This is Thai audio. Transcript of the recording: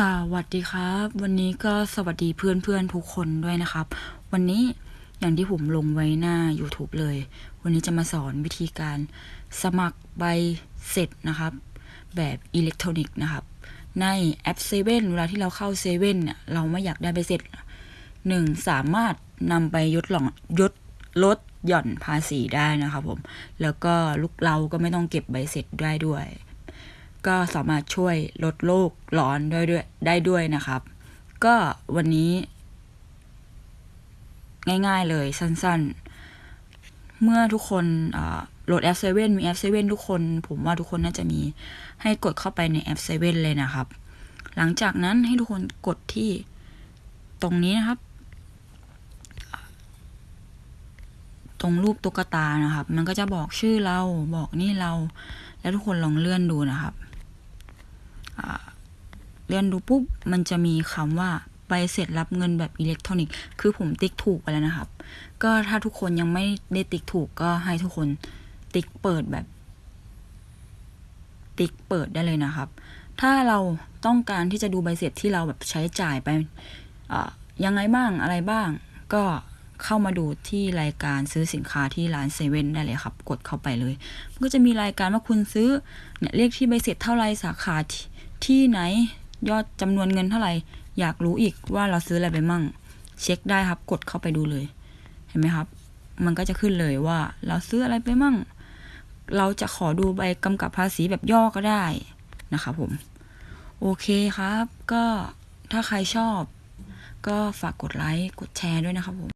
สวัสดีครับ วันนี้ก็สวัสดีเพื่อนๆทุกคนด้วยนะครับ วันนี้อย่างที่ผมลงไว้หน้า YouTube เลย วันนี้จะมาสอนวิธีการสมัครใบเสร็จนะครับ แบบอิเล็กทรอนิกส์นะครับ ในแอปเซเว่นเวลาที่เราเข้าเซเว่นเนี่ยเราไม่อยากได้ใบเสร็จหนึ่งสามารถนำไปยดหล่องยดลดหย่อนภาษีได้นะครับผม แล้วก็ลูกเราก็ไม่ต้องเก็บใบเสร็จได้ด้วย ก็สามารถช่วยลดโลกร้อนด้ด้วยได้ด้วยนะครับ ก็วันนี้ ง่ายๆเลยสั้นๆ เมื่อทุกคนโหลดแอปเซเว่นมีแอปเซเว่นทุกคน ผมว่าทุกคนน่าจะมีให้กดเข้าไปในแอปเซเว่นเลยนะครับ หลังจากนั้นให้ทุกคนกดที่ตรงนี้นะครับ ตรงรูปตุ๊กตานะครับ มันก็จะบอกชื่อเราบอกนี่เรา แล้วทุกคนลองเลื่อนดูนะครับ เลื่อนดูปุ๊บมันจะมีคำว่าใบเสร็จรับเงินแบบอิเล็กทรอนิกส์คือผมติ๊กถูกไปแล้วนะครับ ก็ถ้าทุกคนยังไม่ได้ติ๊กถูกก็ให้ทุกคนติ๊กเปิดแบบ ติ๊กเปิดได้เลยนะครับ ถ้าเราต้องการที่จะดูใบเสร็จที่เราแบบใช้จ่ายไปยังไงบ้างอะไรบ้าง ก็เข้ามาดูที่รายการซื้อสินค้าที่ร้านเซเว่นได้เลยครับ กดเข้าไปเลยมันก็จะมีรายการว่าคุณซื้อเนี่ยเลขที่ใบเสร็จเท่าไรสาขาทที่ไหน ยอดจำนวนเงินเท่าไหร่ อยากรู้อีกว่าเราซื้ออะไรไปมั่ง เช็คได้ครับ กดเข้าไปดูเลย เห็นไหมครับ มันก็จะขึ้นเลยว่า เราซื้ออะไรไปมั่ง เราจะขอดูใบกำกับภาษีแบบย่อก็ได้นะครับผม โอเคครับ ก็ถ้าใครชอบ ก็ฝากกดไลค์ กดแชร์ด้วยนะครับผม